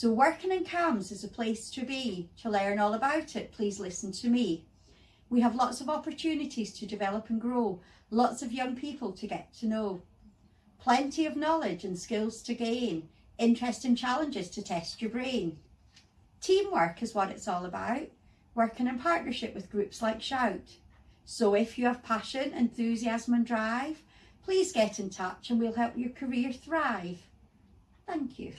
So working in CAMHS is a place to be. To learn all about it, please listen to me. We have lots of opportunities to develop and grow, lots of young people to get to know, plenty of knowledge and skills to gain, interesting challenges to test your brain. Teamwork is what it's all about, working in partnership with groups like Shout. So if you have passion, enthusiasm and drive, please get in touch and we'll help your career thrive. Thank you.